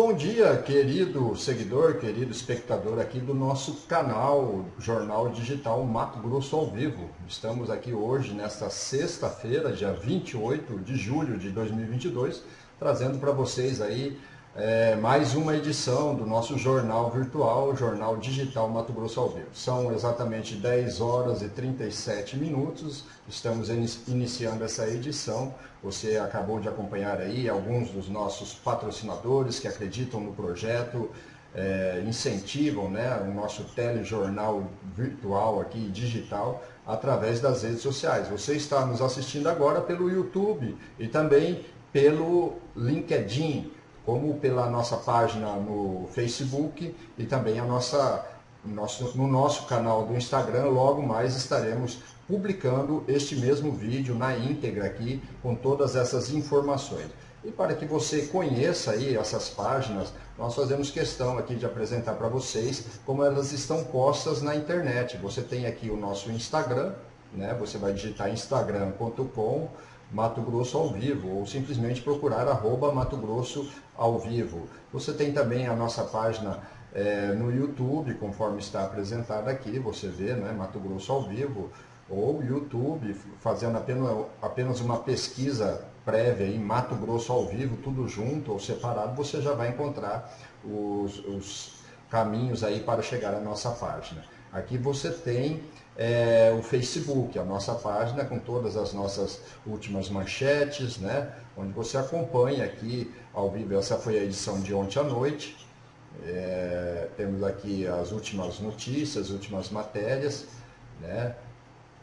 bom dia, querido seguidor, querido espectador aqui do nosso canal Jornal Digital Mato Grosso ao Vivo. Estamos aqui hoje, nesta sexta-feira, dia 28 de julho de 2022, trazendo para vocês aí é, mais uma edição do nosso jornal virtual, Jornal Digital Mato Grosso ao Vivo. São exatamente 10 horas e 37 minutos, estamos iniciando essa edição. Você acabou de acompanhar aí alguns dos nossos patrocinadores que acreditam no projeto, é, incentivam né, o nosso telejornal virtual aqui, digital, através das redes sociais. Você está nos assistindo agora pelo YouTube e também pelo LinkedIn como pela nossa página no Facebook e também a nossa, nosso, no nosso canal do Instagram. Logo mais estaremos publicando este mesmo vídeo na íntegra aqui com todas essas informações. E para que você conheça aí essas páginas, nós fazemos questão aqui de apresentar para vocês como elas estão postas na internet. Você tem aqui o nosso Instagram, né? você vai digitar instagram.com Mato Grosso ao vivo, ou simplesmente procurar arroba Mato Grosso ao vivo. Você tem também a nossa página é, no YouTube, conforme está apresentado aqui, você vê, né, Mato Grosso ao vivo, ou YouTube, fazendo apenas, apenas uma pesquisa prévia em Mato Grosso ao vivo, tudo junto ou separado, você já vai encontrar os, os caminhos aí para chegar à nossa página. Aqui você tem é, o Facebook, a nossa página com todas as nossas últimas manchetes, né? onde você acompanha aqui ao vivo. Essa foi a edição de ontem à noite. É, temos aqui as últimas notícias, as últimas matérias. Né?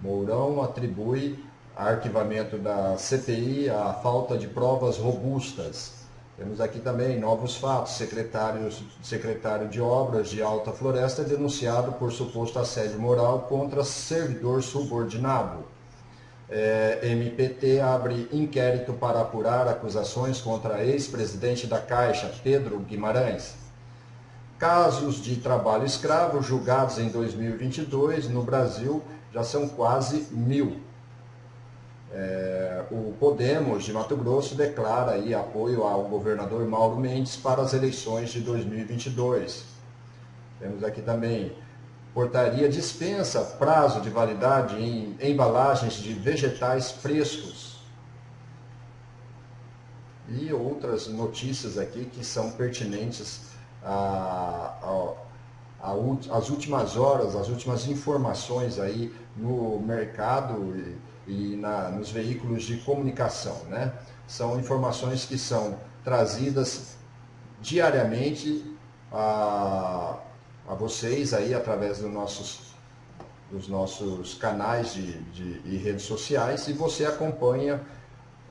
Mourão atribui arquivamento da CPI à falta de provas robustas. Temos aqui também novos fatos. Secretário, secretário de Obras de Alta Floresta é denunciado por suposto assédio moral contra servidor subordinado. É, MPT abre inquérito para apurar acusações contra ex-presidente da Caixa, Pedro Guimarães. Casos de trabalho escravo julgados em 2022 no Brasil já são quase mil. É, o Podemos de Mato Grosso declara aí apoio ao governador Mauro Mendes para as eleições de 2022. Temos aqui também, portaria dispensa prazo de validade em embalagens de vegetais frescos. E outras notícias aqui que são pertinentes às últimas horas, as últimas informações aí no mercado e na, nos veículos de comunicação. Né? São informações que são trazidas diariamente a, a vocês aí através dos nossos, dos nossos canais de, de, e redes sociais e você acompanha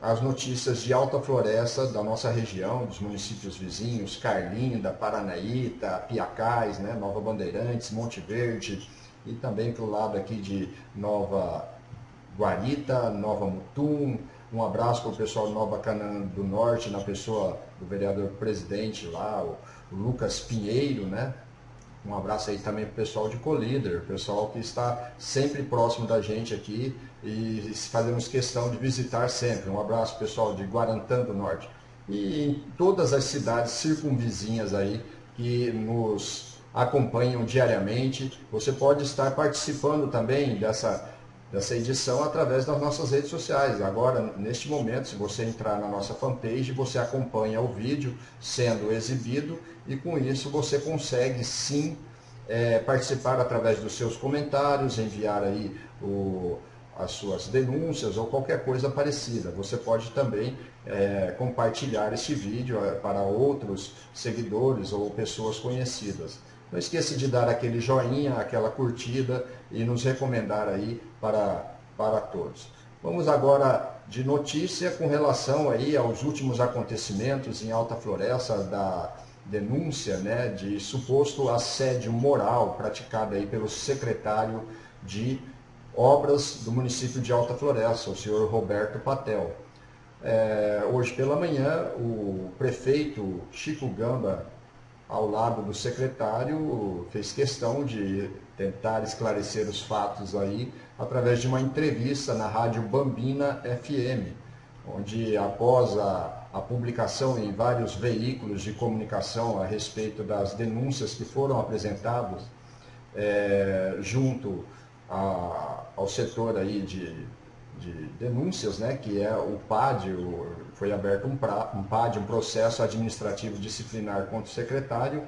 as notícias de Alta Floresta da nossa região, dos municípios vizinhos, Carlinda, Paranaíta, Piacais, né, Nova Bandeirantes, Monte Verde e também para o lado aqui de Nova Guarita, Nova Mutum, um abraço para o pessoal de Nova Canaã do Norte, na pessoa do vereador presidente lá, o, Lucas Pinheiro, né? Um abraço aí também para o pessoal de Colíder, pessoal que está sempre próximo da gente aqui e fazemos questão de visitar sempre. Um abraço pessoal de Guarantã do Norte. E em todas as cidades circunvizinhas aí que nos acompanham diariamente. Você pode estar participando também dessa, dessa edição através das nossas redes sociais. Agora, neste momento, se você entrar na nossa fanpage, você acompanha o vídeo sendo exibido e com isso você consegue sim é, participar através dos seus comentários, enviar aí o, as suas denúncias ou qualquer coisa parecida. Você pode também é, compartilhar este vídeo é, para outros seguidores ou pessoas conhecidas. Não esqueça de dar aquele joinha, aquela curtida e nos recomendar aí para, para todos. Vamos agora de notícia com relação aí aos últimos acontecimentos em Alta Floresta da denúncia né, de suposto assédio moral praticado aí pelo secretário de obras do município de Alta Floresta, o senhor Roberto Patel. É, hoje pela manhã, o prefeito Chico Gamba, ao lado do secretário, fez questão de tentar esclarecer os fatos aí através de uma entrevista na rádio Bambina FM, onde após a, a publicação em vários veículos de comunicação a respeito das denúncias que foram apresentadas é, junto a, ao setor aí de, de denúncias, né, que é o PAD, o, foi aberto um, pra, um PAD, um processo administrativo disciplinar contra o secretário,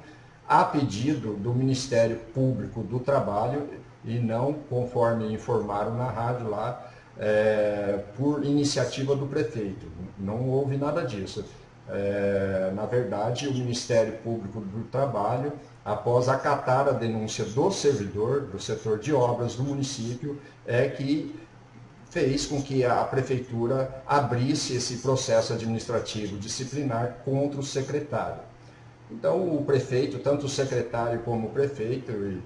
a pedido do Ministério Público do Trabalho e não conforme informaram na rádio lá, é, por iniciativa do prefeito. Não houve nada disso. É, na verdade, o Ministério Público do Trabalho após acatar a denúncia do servidor do setor de obras do município, é que fez com que a prefeitura abrisse esse processo administrativo disciplinar contra o secretário. Então, o prefeito, tanto o secretário como o prefeito, e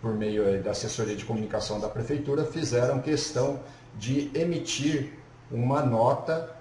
por meio da assessoria de comunicação da prefeitura, fizeram questão de emitir uma nota,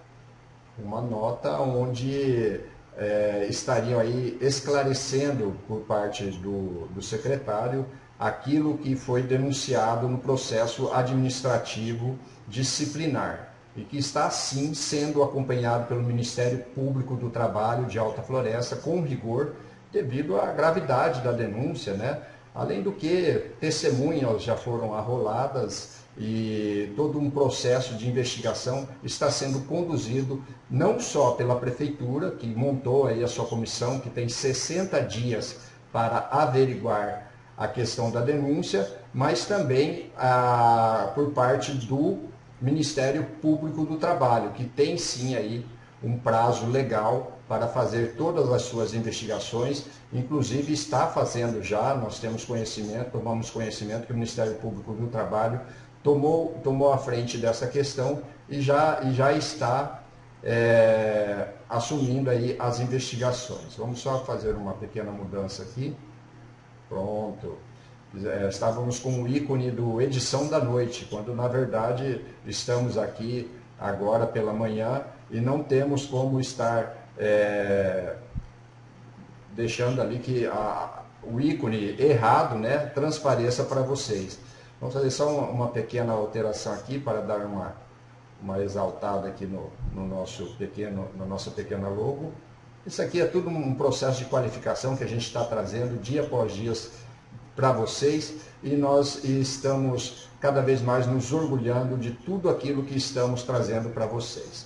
uma nota onde é, estariam aí esclarecendo por parte do, do secretário aquilo que foi denunciado no processo administrativo disciplinar e que está sim sendo acompanhado pelo Ministério Público do Trabalho de Alta Floresta com rigor devido à gravidade da denúncia, né? Além do que testemunhas já foram arroladas e todo um processo de investigação está sendo conduzido não só pela prefeitura, que montou aí a sua comissão, que tem 60 dias para averiguar a questão da denúncia, mas também ah, por parte do Ministério Público do Trabalho, que tem sim aí um prazo legal para fazer todas as suas investigações, inclusive está fazendo já, nós temos conhecimento, tomamos conhecimento que o Ministério Público do Trabalho tomou, tomou a frente dessa questão e já, e já está é, assumindo aí as investigações. Vamos só fazer uma pequena mudança aqui. Pronto. É, estávamos com o ícone do edição da noite, quando na verdade estamos aqui agora pela manhã e não temos como estar é, deixando ali que a, o ícone errado né, transpareça para vocês. Vamos fazer só uma, pequena alteração aqui para dar uma, uma exaltada aqui no, no nosso pequeno, na nossa pequena logo. Isso aqui é tudo um processo de qualificação que a gente está trazendo dia após dia para vocês e nós estamos cada vez mais nos orgulhando de tudo aquilo que estamos trazendo para vocês.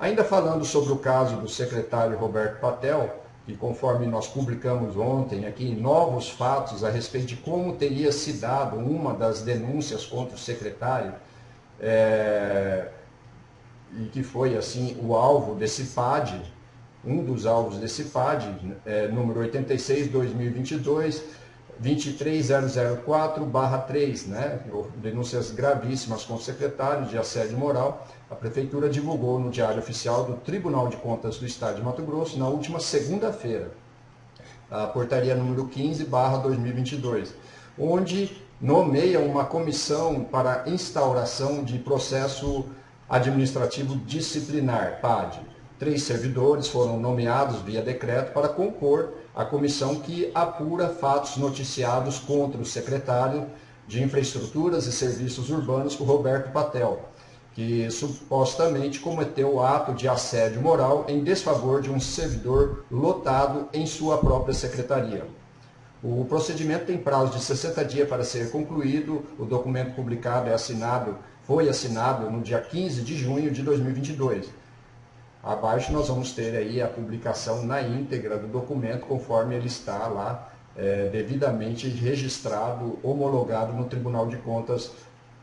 Ainda falando sobre o caso do secretário Roberto Patel, que conforme nós publicamos ontem aqui, novos fatos a respeito de como teria se dado uma das denúncias contra o secretário, é, e que foi assim o alvo desse PAD, um dos alvos desse PAD, é, número 86-2022, 23004-3, né? denúncias gravíssimas contra o secretário de assédio moral, a Prefeitura divulgou no Diário Oficial do Tribunal de Contas do Estado de Mato Grosso na última segunda-feira, a portaria número 15, 2022, onde nomeia uma comissão para instauração de processo administrativo disciplinar, PAD, três servidores foram nomeados via decreto para compor a comissão que apura fatos noticiados contra o secretário de Infraestruturas e Serviços Urbanos, o Roberto Patel, que supostamente cometeu o ato de assédio moral em desfavor de um servidor lotado em sua própria secretaria. O procedimento tem prazo de 60 dias para ser concluído. O documento publicado é assinado, foi assinado no dia 15 de junho de 2022. Abaixo nós vamos ter aí a publicação na íntegra do documento, conforme ele está lá é, devidamente registrado, homologado no Tribunal de Contas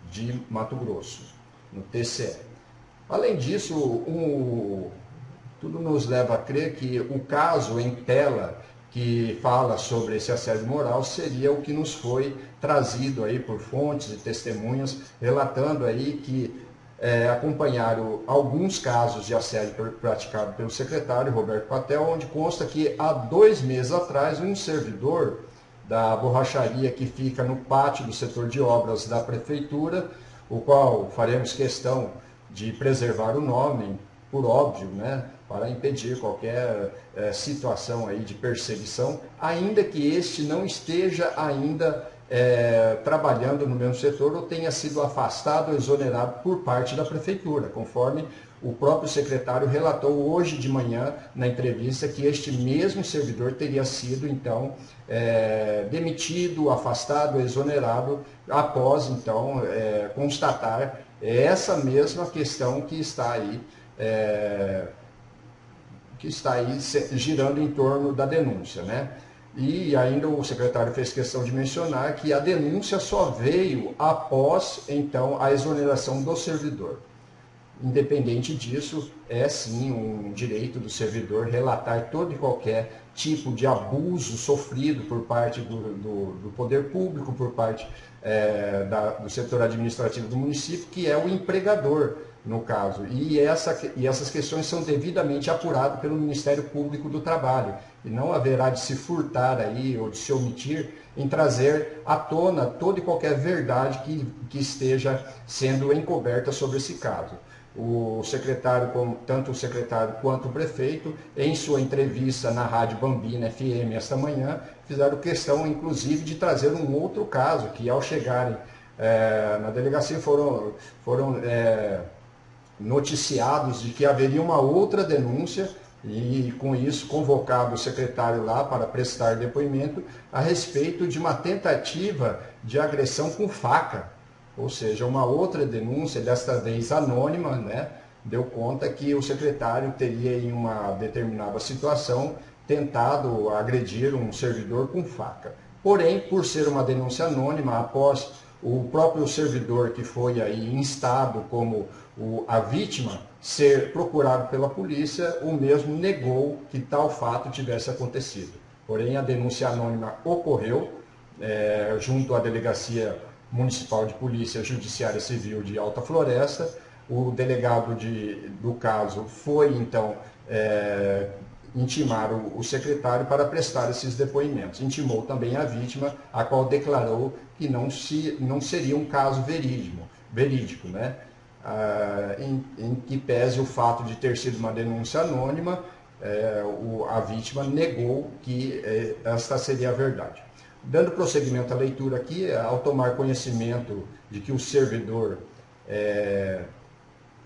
de Mato Grosso, no TCE. Além disso, um, tudo nos leva a crer que o caso em tela que fala sobre esse assédio moral seria o que nos foi trazido aí por fontes e testemunhas, relatando aí que é, acompanharam alguns casos de assédio praticado pelo secretário Roberto Patel, onde consta que há dois meses atrás um servidor da borracharia que fica no pátio do setor de obras da prefeitura, o qual faremos questão de preservar o nome, por óbvio, né, para impedir qualquer é, situação aí de perseguição, ainda que este não esteja ainda é, trabalhando no mesmo setor ou tenha sido afastado ou exonerado por parte da prefeitura, conforme o próprio secretário relatou hoje de manhã na entrevista que este mesmo servidor teria sido então é, demitido, afastado, exonerado após então é, constatar essa mesma questão que está aí é, que está aí girando em torno da denúncia, né? E ainda o secretário fez questão de mencionar que a denúncia só veio após, então, a exoneração do servidor. Independente disso, é sim um direito do servidor relatar todo e qualquer tipo de abuso sofrido por parte do, do, do poder público, por parte é, da, do setor administrativo do município, que é o empregador no caso. E, essa, e essas questões são devidamente apuradas pelo Ministério Público do Trabalho. E não haverá de se furtar aí ou de se omitir em trazer à tona toda e qualquer verdade que, que esteja sendo encoberta sobre esse caso. O secretário, tanto o secretário quanto o prefeito, em sua entrevista na Rádio Bambina FM esta manhã, fizeram questão, inclusive, de trazer um outro caso, que ao chegarem é, na delegacia foram, foram é, noticiados de que haveria uma outra denúncia e com isso convocado o secretário lá para prestar depoimento a respeito de uma tentativa de agressão com faca, ou seja, uma outra denúncia, desta vez anônima, né, deu conta que o secretário teria em uma determinada situação tentado agredir um servidor com faca. Porém, por ser uma denúncia anônima, após o próprio servidor que foi aí instado como o, a vítima ser procurado pela polícia, o mesmo negou que tal fato tivesse acontecido. Porém, a denúncia anônima ocorreu é, junto à Delegacia Municipal de Polícia Judiciária Civil de Alta Floresta. O delegado de, do caso foi, então, é, intimar o, o, secretário para prestar esses depoimentos. Intimou também a vítima, a qual declarou que não, se, não seria um caso verídico, verídico né? Ah, em, em, que pese o fato de ter sido uma denúncia anônima, é, o, a vítima negou que é, esta seria a verdade. Dando prosseguimento à leitura aqui, ao tomar conhecimento de que o servidor, é,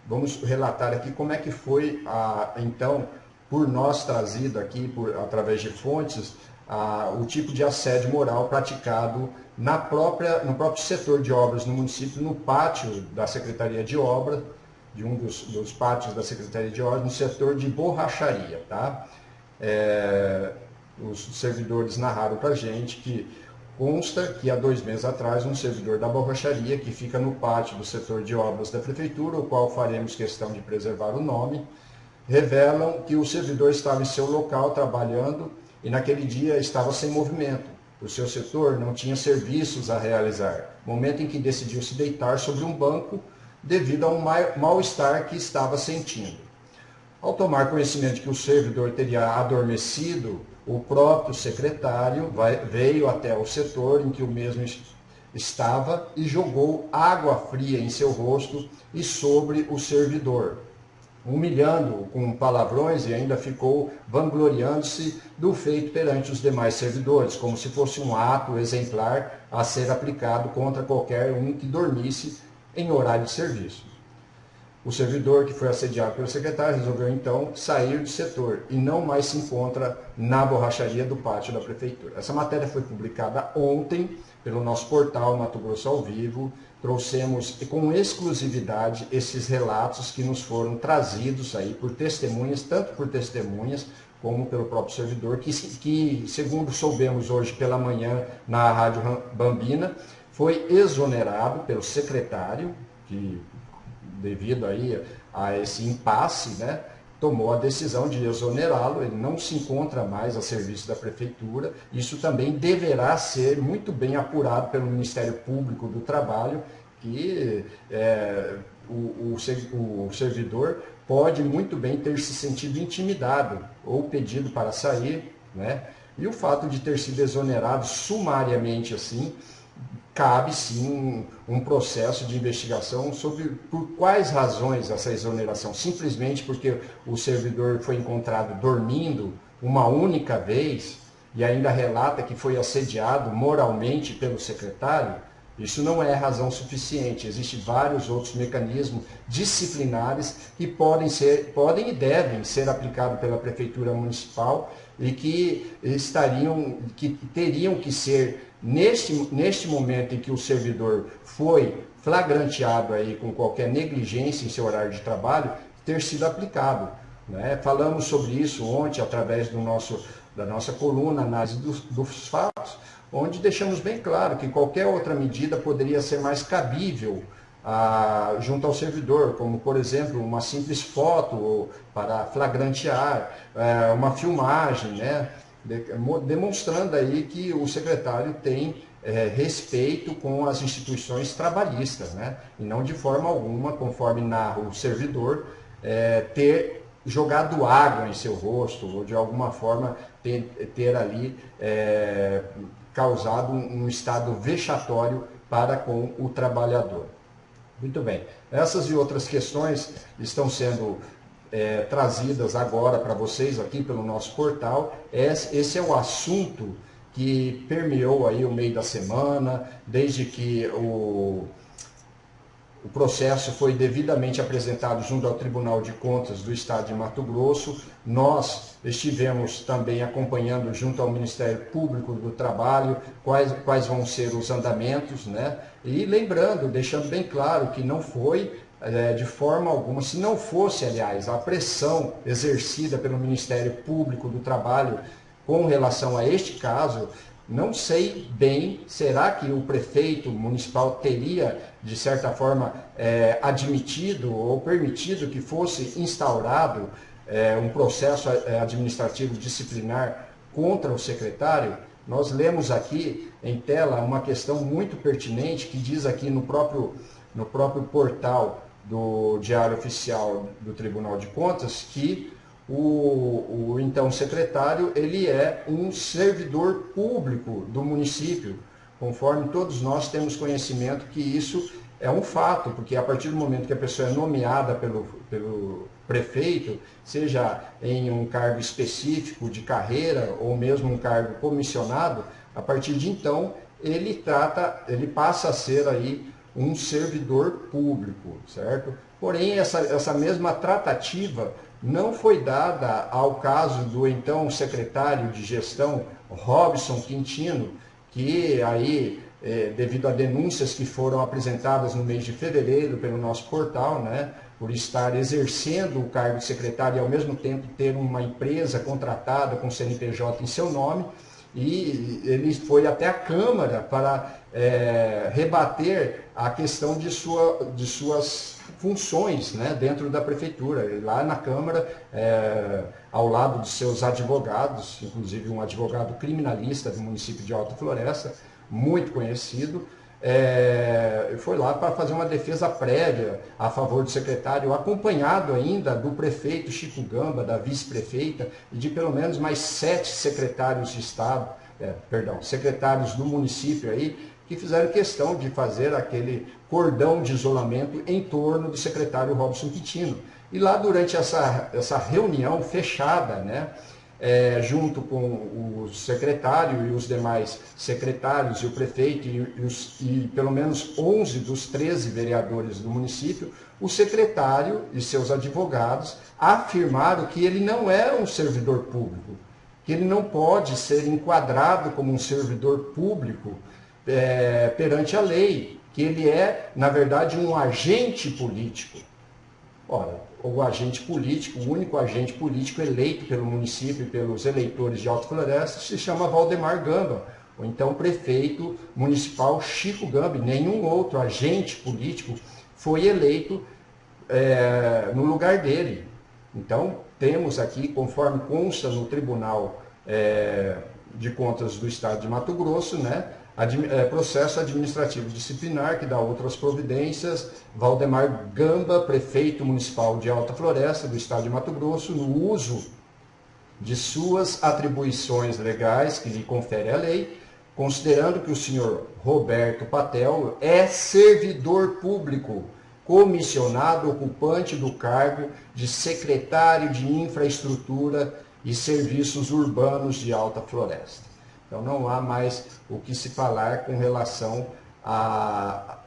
vamos relatar aqui como é que foi, a, então, por nós trazido aqui, por, através de fontes, a, o tipo de assédio moral praticado na própria, no próprio setor de obras no município, no pátio da Secretaria de Obras, de um dos, dos pátios da Secretaria de Obras, no setor de borracharia. Tá? É, os servidores narraram para a gente que consta que há dois meses atrás um servidor da borracharia que fica no pátio do setor de obras da prefeitura, o qual faremos questão de preservar o nome, revelam que o servidor estava em seu local trabalhando e naquele dia estava sem movimento. O seu setor não tinha serviços a realizar, momento em que decidiu se deitar sobre um banco devido a um mal-estar que estava sentindo. Ao tomar conhecimento de que o servidor teria adormecido, o próprio secretário veio até o setor em que o mesmo estava e jogou água fria em seu rosto e sobre o servidor, humilhando com palavrões e ainda ficou vangloriando-se do feito perante os demais servidores, como se fosse um ato exemplar a ser aplicado contra qualquer um que dormisse em horário de serviço. O servidor que foi assediado pelo secretário resolveu então sair do setor e não mais se encontra na borracharia do pátio da prefeitura. Essa matéria foi publicada ontem pelo nosso portal Mato Grosso ao Vivo. Trouxemos com exclusividade esses relatos que nos foram trazidos aí por testemunhas, tanto por testemunhas como pelo próprio servidor, que, que segundo soubemos hoje pela manhã na Rádio Bambina, foi exonerado pelo secretário, que devido aí a esse impasse, né, tomou a decisão de exonerá-lo, ele não se encontra mais a serviço da prefeitura. Isso também deverá ser muito bem apurado pelo Ministério Público do Trabalho, que é, o, o, o servidor pode muito bem ter se sentido intimidado ou pedido para sair, né? E o fato de ter sido exonerado sumariamente assim, cabe sim um, processo de investigação sobre por quais razões essa exoneração. Simplesmente porque o servidor foi encontrado dormindo uma única vez e ainda relata que foi assediado moralmente pelo secretário, isso não é razão suficiente. Existem vários outros mecanismos disciplinares que podem, ser, podem e devem ser aplicados pela Prefeitura Municipal e que estariam, que teriam que ser Neste, neste momento em que o servidor foi flagranteado aí com qualquer negligência em seu horário de trabalho, ter sido aplicado. Né? Falamos sobre isso ontem através do nosso, da nossa coluna Análise dos, dos Fatos, onde deixamos bem claro que qualquer outra medida poderia ser mais cabível ah, junto ao servidor, como por exemplo uma simples foto para flagrantear, eh, uma filmagem, né? Demonstrando aí que o secretário tem é, respeito com as instituições trabalhistas, né? e não de forma alguma, conforme narra o servidor, é, ter jogado água em seu rosto, ou de alguma forma ter, ter ali é, causado um, um estado vexatório para com o trabalhador. Muito bem, essas e outras questões estão sendo é, trazidas agora para vocês aqui pelo nosso portal. Esse é o assunto que permeou aí o meio da semana, desde que o, o processo foi devidamente apresentado junto ao Tribunal de Contas do Estado de Mato Grosso. Nós estivemos também acompanhando junto ao Ministério Público do Trabalho quais, quais vão ser os andamentos, né? E lembrando, deixando bem claro que não foi é, de forma alguma, se não fosse, aliás, a pressão exercida pelo Ministério Público do Trabalho com relação a este caso, não sei bem, será que o prefeito municipal teria, de certa forma, é, admitido ou permitido que fosse instaurado é, um processo é, administrativo disciplinar contra o secretário? Nós lemos aqui em tela uma questão muito pertinente que diz aqui no próprio, no próprio portal do Diário Oficial do Tribunal de Contas que o, o então secretário ele é um servidor público do município, conforme todos nós temos conhecimento que isso é um fato, porque a partir do momento que a pessoa é nomeada pelo, pelo prefeito, seja em um cargo específico de carreira ou mesmo um cargo comissionado, a partir de então ele trata, ele passa a ser aí um servidor público, certo? Porém, essa, essa mesma tratativa não foi dada ao caso do então secretário de gestão, Robson Quintino, que aí, é, devido a denúncias que foram apresentadas no mês de fevereiro pelo nosso portal, né, por estar exercendo o cargo de secretário e ao mesmo tempo ter uma empresa contratada com CNPJ em seu nome, e ele foi até a Câmara para é, rebater a questão de, sua, de suas funções né, dentro da prefeitura. Lá na Câmara, é, ao lado de seus advogados, inclusive um advogado criminalista do município de Alta Floresta, muito conhecido, é, foi lá para fazer uma defesa prévia a favor do secretário, acompanhado ainda do prefeito Chico Gamba, da vice-prefeita e de pelo menos mais sete secretários de Estado, é, perdão, secretários do município aí, que fizeram questão de fazer aquele cordão de isolamento em torno do secretário Robson Quintino. E lá durante essa, essa reunião fechada, né, é, junto com o secretário e os demais secretários e o prefeito e, e, os, e, pelo menos 11 dos 13 vereadores do município, o secretário e seus advogados afirmaram que ele não é um servidor público, que ele não pode ser enquadrado como um servidor público é, perante a lei, que ele é, na verdade, um agente político. Ora, o agente político, o único agente político eleito pelo município e pelos eleitores de Alto Floresta se chama Valdemar Gamba, ou então prefeito municipal Chico Gambi. Nenhum outro agente político foi eleito é, no lugar dele. Então, temos aqui, conforme consta no Tribunal é, de Contas do Estado de Mato Grosso, né, é, processo administrativo disciplinar, que dá outras providências, Valdemar Gamba, prefeito municipal de Alta Floresta, do estado de Mato Grosso, no uso de suas atribuições legais que lhe confere a lei, considerando que o senhor Roberto Patel é servidor público, comissionado ocupante do cargo de secretário de Infraestrutura e Serviços Urbanos de Alta Floresta. Então não há mais o que se falar com relação à,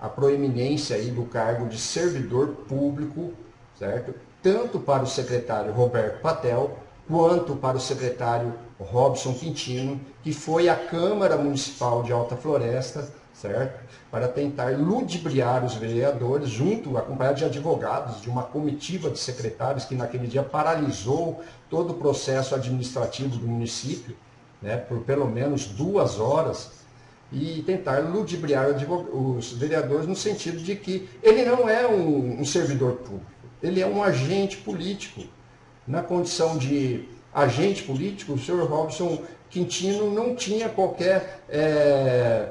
à proeminência aí do cargo de servidor público, certo? Tanto para o secretário Roberto Patel, quanto para o secretário Robson Quintino, que foi à Câmara Municipal de Alta Floresta, certo? Para tentar ludibriar os vereadores, junto, acompanhado de advogados, de uma comitiva de secretários que naquele dia paralisou todo o processo administrativo do município, né, por pelo menos duas horas, e tentar ludibriar os vereadores no sentido de que ele não é um, um servidor público, ele é um agente político. Na condição de agente político, o senhor Robson Quintino não tinha qualquer é,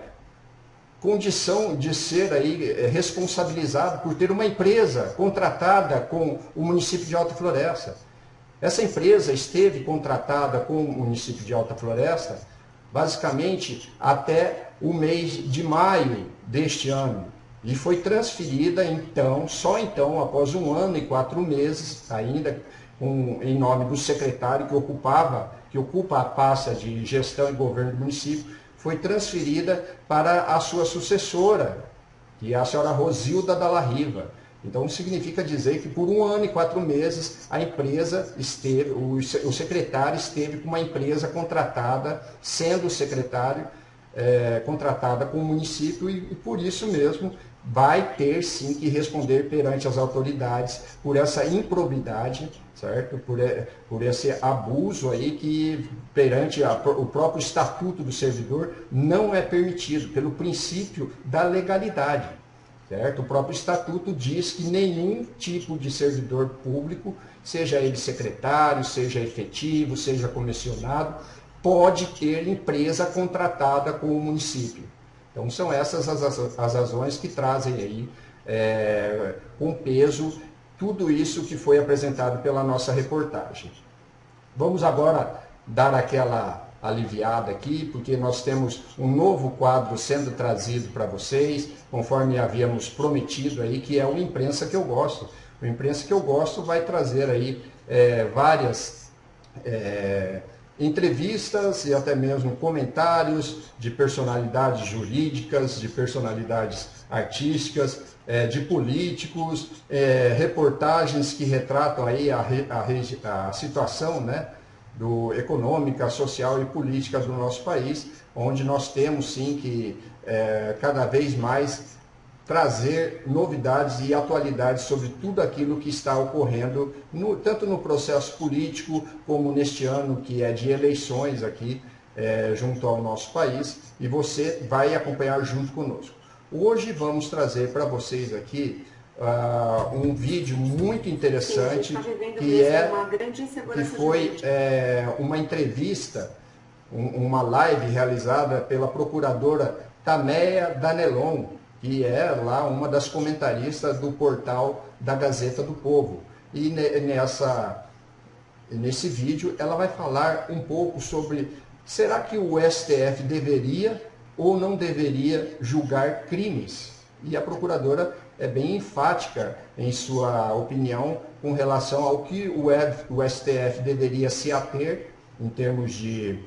condição de ser aí é, responsabilizado por ter uma empresa contratada com o município de Alta Floresta. Essa empresa esteve contratada com o município de Alta Floresta basicamente até o mês de maio deste ano. E foi transferida então, só então, após um ano e quatro meses, ainda em nome do secretário que ocupava, que ocupa a pasta de gestão e governo do município, foi transferida para a sua sucessora, que é a senhora Rosilda Dalla Riva. Então significa dizer que por um ano e quatro meses a empresa esteve, o, secretário esteve com uma empresa contratada, sendo o secretário é, contratada com o município e, e por isso mesmo vai ter sim que responder perante as autoridades por essa improbidade, certo? Por, por esse abuso aí que perante a, o próprio estatuto do servidor não é permitido, pelo princípio da legalidade. Certo? O próprio estatuto diz que nenhum tipo de servidor público, seja ele secretário, seja efetivo, seja comissionado, pode ter empresa contratada com o município. Então são essas as, as razões que trazem aí é, com peso tudo isso que foi apresentado pela nossa reportagem. Vamos agora dar aquela aliviada aqui, porque nós temos um novo quadro sendo trazido para vocês, conforme havíamos prometido aí, que é o Imprensa que eu gosto. O Imprensa que eu gosto vai trazer aí é, várias é, entrevistas e até mesmo comentários de personalidades jurídicas, de personalidades artísticas, é, de políticos, é, reportagens que retratam aí a, a, a situação, né? do, econômica, social e política do nosso país, onde nós temos sim que é, cada vez mais trazer novidades e atualidades sobre tudo aquilo que está ocorrendo, no, tanto no processo político, como neste ano que é de eleições aqui é, junto ao nosso país, e você vai acompanhar junto conosco. Hoje vamos trazer para vocês aqui uh, um vídeo muito interessante Sim, tá que é que foi é, uma entrevista, um, uma live realizada pela procuradora Tameia Danelon, que é lá uma das comentaristas do portal da Gazeta do Povo. E nessa, nesse vídeo ela vai falar um pouco sobre Será que o STF deveria ou não deveria julgar crimes? E a procuradora é bem enfática em sua opinião com relação ao que o STF deveria se ater em termos de,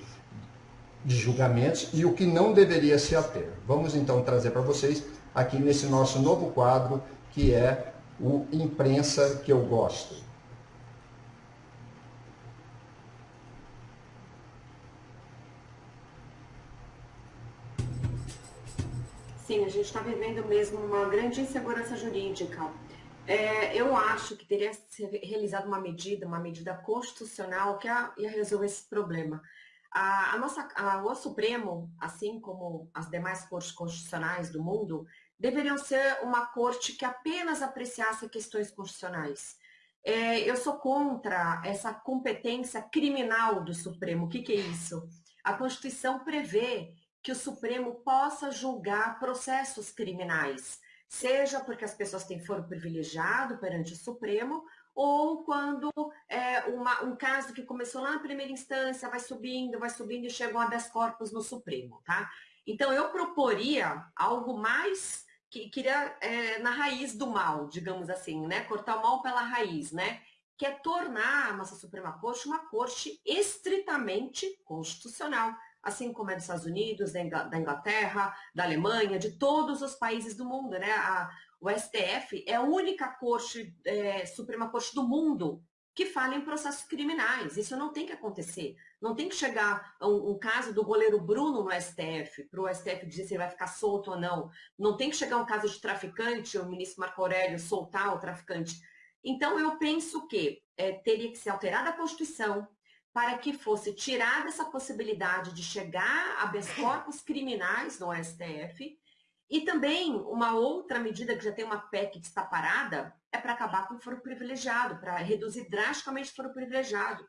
de julgamentos e o que não deveria se ater. Vamos então trazer para vocês aqui nesse nosso novo quadro que é o Imprensa que eu gosto. Sim, a gente está vivendo mesmo uma grande insegurança jurídica. É, eu acho que teria ser realizada uma medida, uma medida constitucional que ia resolver esse problema. A, a nossa, a, o Supremo, assim como as demais cortes constitucionais do mundo, deveriam ser uma corte que apenas apreciasse questões constitucionais. É, eu sou contra essa competência criminal do Supremo. O que, que é isso? A Constituição prevê que o Supremo possa julgar processos criminais, seja porque as pessoas têm foro privilegiado perante o Supremo, ou quando é uma, um caso que começou lá na primeira instância, vai subindo, vai subindo e chega um habeas corpus no Supremo, tá? Então, eu proporia algo mais que queria é, na raiz do mal, digamos assim, né? Cortar o mal pela raiz, né? Que é tornar a nossa Suprema Corte uma corte estritamente constitucional assim como é dos Estados Unidos, da Inglaterra, da Alemanha, de todos os países do mundo. Né? A, o STF é a única corte, é, Suprema Corte do mundo que fala em processos criminais. Isso não tem que acontecer. Não tem que chegar um, um caso do goleiro Bruno no STF, para o STF dizer se ele vai ficar solto ou não. Não tem que chegar um caso de traficante, o ministro Marco Aurélio soltar o traficante. Então, eu penso que é, teria que ser alterada a Constituição, para que fosse tirada essa possibilidade de chegar a habeas corpus criminais no STF. E também uma outra medida que já tem uma PEC que está parada é para acabar com o foro privilegiado, para reduzir drasticamente o foro privilegiado.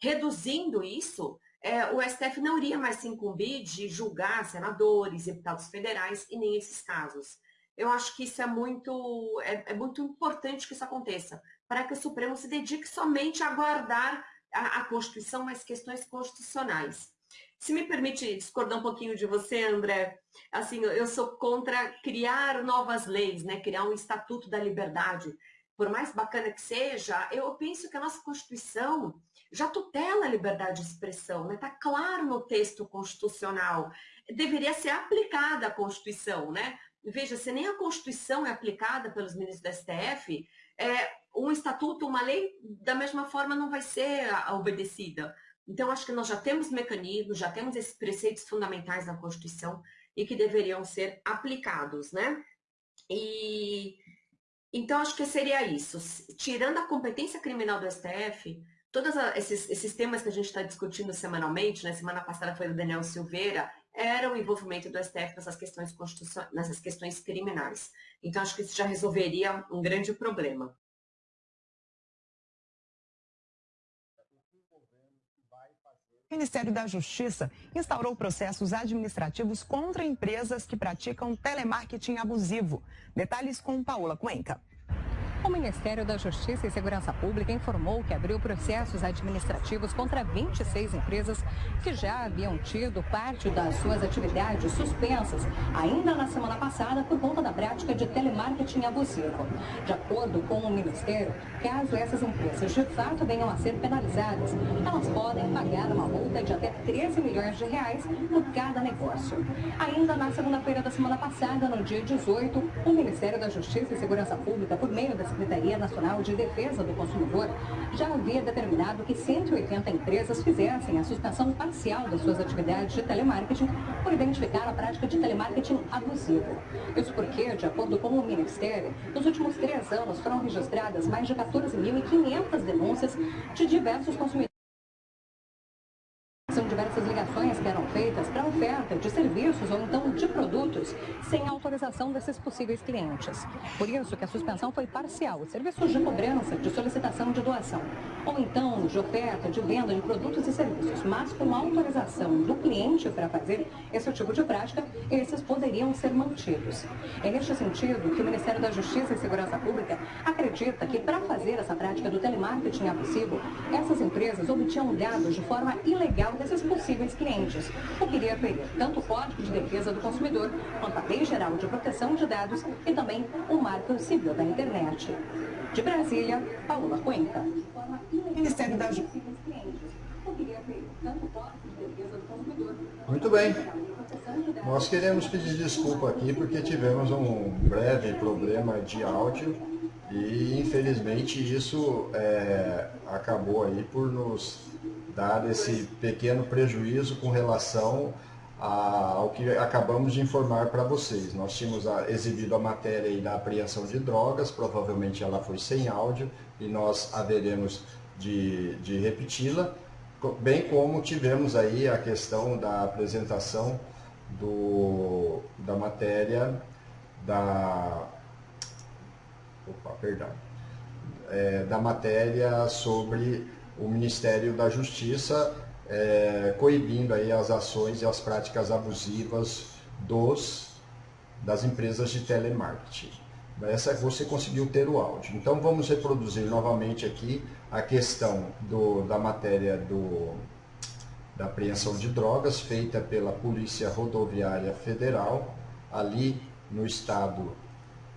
Reduzindo isso, é, o STF não iria mais se incumbir de julgar senadores, deputados federais e nem esses casos. Eu acho que isso é muito, é, é muito importante que isso aconteça, para que o Supremo se dedique somente a guardar a, a Constituição, mas questões constitucionais. Se me permite discordar um pouquinho de você, André, assim, eu sou contra criar novas leis, né? criar um Estatuto da Liberdade. Por mais bacana que seja, eu penso que a nossa Constituição já tutela a liberdade de expressão, está né? Tá claro no texto constitucional. Deveria ser aplicada a Constituição, né? Veja, se nem a Constituição é aplicada pelos ministros do STF, é, um estatuto, uma lei, da mesma forma não vai ser obedecida. Então, acho que nós já temos mecanismos, já temos esses preceitos fundamentais na Constituição e que deveriam ser aplicados, né? E então acho que seria isso. Tirando a competência criminal do STF, todos esses, esses temas que a gente está discutindo semanalmente, né? Semana passada foi o Daniel Silveira, era o envolvimento do STF nessas questões nessas questões criminais. Então acho que isso já resolveria um grande problema. O Ministério da Justiça instaurou processos administrativos contra empresas que praticam telemarketing abusivo. Detalhes com Paula Cuenca. O Ministério da Justiça e Segurança Pública informou que abriu processos administrativos contra 26 empresas que já haviam tido parte das suas atividades suspensas ainda na semana passada por conta da prática de telemarketing abusivo. De acordo com o Ministério, caso essas empresas de fato venham a ser penalizadas, elas podem pagar uma multa de até 13 milhões de reais por cada negócio. Ainda na segunda-feira da semana passada, no dia 18, o Ministério da Justiça e Segurança Pública, por meio das Secretaria Nacional de Defesa do Consumidor já havia determinado que 180 empresas fizessem a suspensão parcial das suas atividades de telemarketing por identificar a prática de telemarketing abusivo. Isso porque, de acordo com o Ministério, nos últimos três anos foram registradas mais de 14.500 denúncias de diversos consumidores. São diversas ligações que eram feitas para ofertas venda de serviços ou então de produtos sem autorização desses possíveis clientes. Por isso que a suspensão foi parcial, serviços de cobrança, de solicitação de doação, ou então de oferta, de venda de produtos e serviços, mas com autorização do cliente para fazer esse tipo de prática, esses poderiam ser mantidos. É neste sentido que o Ministério da Justiça e Segurança Pública acredita que para fazer essa prática do telemarketing abusivo, essas empresas obtinham dados de forma ilegal desses possíveis clientes, o que iria ferir tanto o Código de Defesa do Consumidor quanto a Lei Geral de Proteção de Dados e também o Marco Civil da Internet. De Brasília, Paula Cuenca. Ministério da Justiça. Muito bem. Nós queremos pedir desculpa aqui porque tivemos um breve problema de áudio e infelizmente isso é, acabou aí por nos dar esse pequeno prejuízo com relação ao que acabamos de informar para vocês. Nós tínhamos exibido a matéria da apreensão de drogas, provavelmente ela foi sem áudio e nós haveremos de, de repeti-la, bem como tivemos aí a questão da apresentação do, da matéria da opa, perdão, é, da matéria sobre o Ministério da Justiça é, coibindo aí as ações e as práticas abusivas dos, das empresas de telemarketing. Essa você conseguiu ter o áudio. Então vamos reproduzir novamente aqui a questão do, da matéria do, da apreensão de drogas feita pela Polícia Rodoviária Federal, ali no estado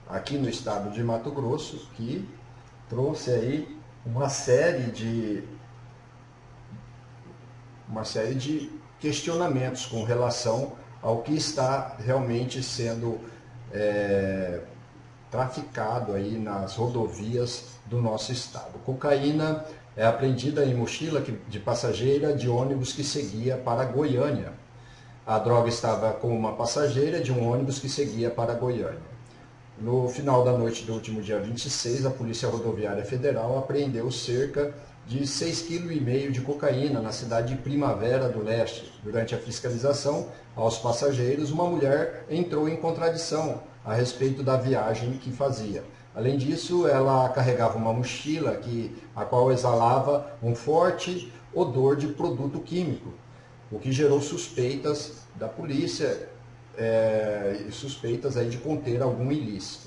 aqui no estado de Mato Grosso, que trouxe aí uma série de uma série de questionamentos com relação ao que está realmente sendo é, traficado aí nas rodovias do nosso estado. Cocaína é apreendida em mochila de passageira de ônibus que seguia para Goiânia. A droga estava com uma passageira de um ônibus que seguia para Goiânia. No final da noite do último dia 26, a Polícia Rodoviária Federal apreendeu cerca de 6,5 kg de cocaína na cidade de Primavera do Leste. Durante a fiscalização aos passageiros, uma mulher entrou em contradição a respeito da viagem que fazia. Além disso, ela carregava uma mochila que, a qual exalava um forte odor de produto químico, o que gerou suspeitas da polícia é, suspeitas aí de conter algum ilícito.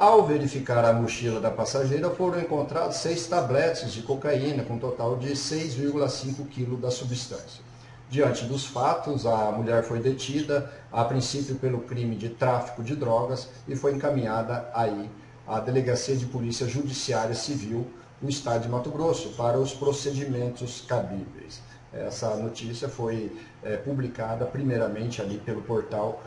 Ao verificar a mochila da passageira, foram encontrados seis tabletes de cocaína, com um total de 6,5 kg da substância. Diante dos fatos, a mulher foi detida, a princípio pelo crime de tráfico de drogas, e foi encaminhada aí à Delegacia de Polícia Judiciária Civil no estado de Mato Grosso para os procedimentos cabíveis. Essa notícia foi é, publicada primeiramente ali pelo portal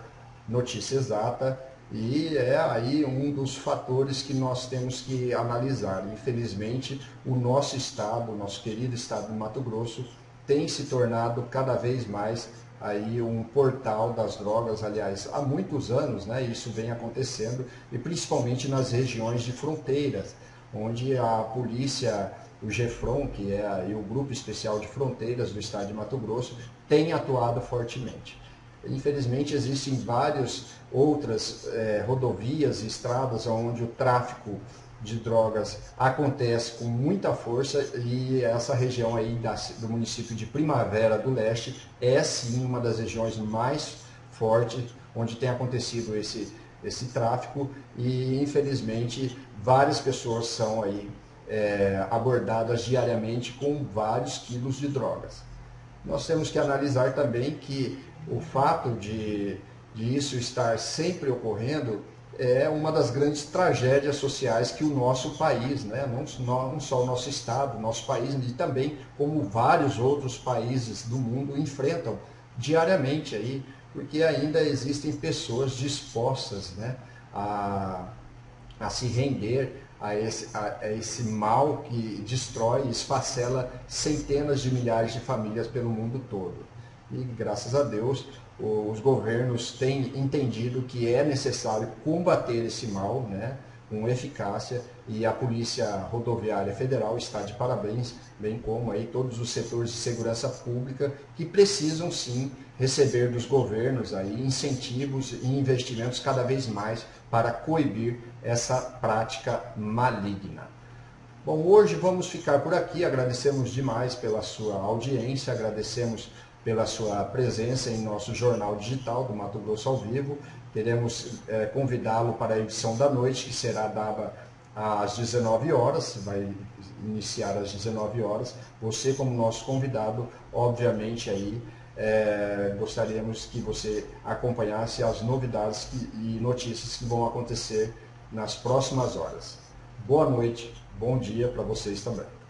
Notícia Exata e é aí um dos fatores que nós temos que analisar. Infelizmente, o nosso estado, o nosso querido estado do Mato Grosso, tem se tornado cada vez mais aí um portal das drogas, aliás, há muitos anos, né, isso vem acontecendo, e principalmente nas regiões de fronteiras, onde a polícia o GEFRON, que é o Grupo Especial de Fronteiras do Estado de Mato Grosso, tem atuado fortemente. Infelizmente, existem várias outras é, rodovias e estradas onde o tráfico de drogas acontece com muita força e essa região aí da, do município de Primavera do Leste é sim uma das regiões mais fortes onde tem acontecido esse, esse tráfico e infelizmente várias pessoas são aí é, abordadas diariamente com vários quilos de drogas. Nós temos que analisar também que o fato de, de isso estar sempre ocorrendo é uma das grandes tragédias sociais que o nosso país, né, não, só o nosso estado, nosso país, e também como vários outros países do mundo enfrentam diariamente aí, porque ainda existem pessoas dispostas né, a, a se render a esse, a, a esse mal que destrói e esfacela centenas de milhares de famílias pelo mundo todo. E graças a Deus, os governos têm entendido que é necessário combater esse mal né, com eficácia e a Polícia Rodoviária Federal está de parabéns, bem como aí todos os setores de segurança pública que precisam sim receber dos governos aí incentivos e investimentos cada vez mais para coibir essa prática maligna. Bom, hoje vamos ficar por aqui. Agradecemos demais pela sua audiência, agradecemos pela sua presença em nosso jornal digital do Mato Grosso ao Vivo. Queremos é, convidá-lo para a edição da noite, que será dada às 19 horas, vai iniciar às 19 horas. Você, como nosso convidado, obviamente aí é, gostaríamos que você acompanhasse as novidades que, e notícias que vão acontecer nas próximas horas. Boa noite, bom dia para vocês também.